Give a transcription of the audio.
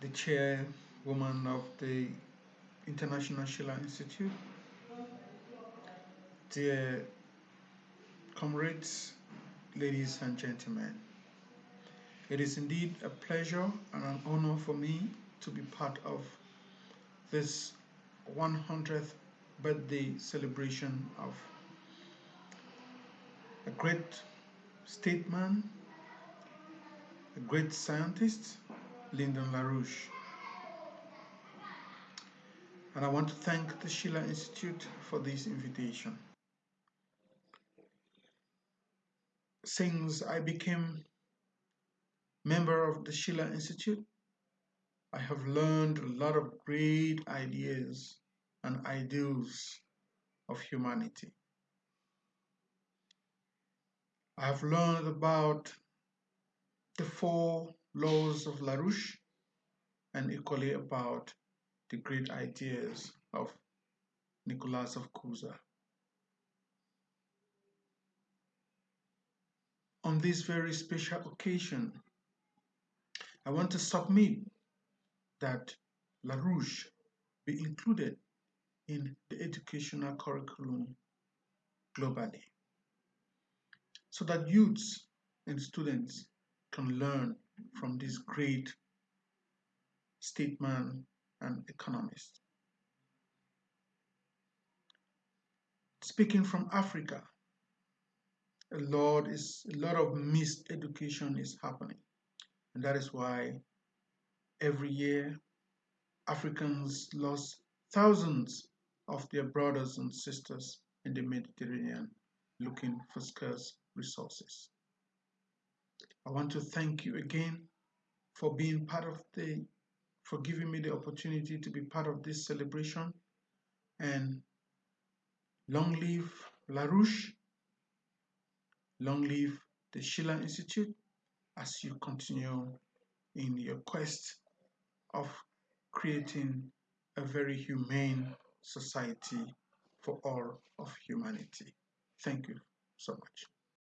the chairwoman of the International Schiller Institute, dear comrades, ladies and gentlemen. It is indeed a pleasure and an honor for me to be part of this 100th birthday celebration of a great statesman, a great scientist, Lyndon LaRouche. And I want to thank the Schiller Institute for this invitation. Since I became member of the Schiller Institute, I have learned a lot of great ideas and ideals of humanity. I have learned about the four laws of LaRouche and equally about the great ideas of Nicolas of Cusa. On this very special occasion, I want to submit that LaRouche be included in the educational curriculum globally so that youths and students can learn from this great statesman and economist. Speaking from Africa, a lot is a lot of miseducation is happening, and that is why every year Africans lost thousands of their brothers and sisters in the Mediterranean looking for scarce resources. I want to thank you again for being part of the, for giving me the opportunity to be part of this celebration. And long live LaRouche, long live the Schiller Institute as you continue in your quest of creating a very humane society for all of humanity. Thank you so much.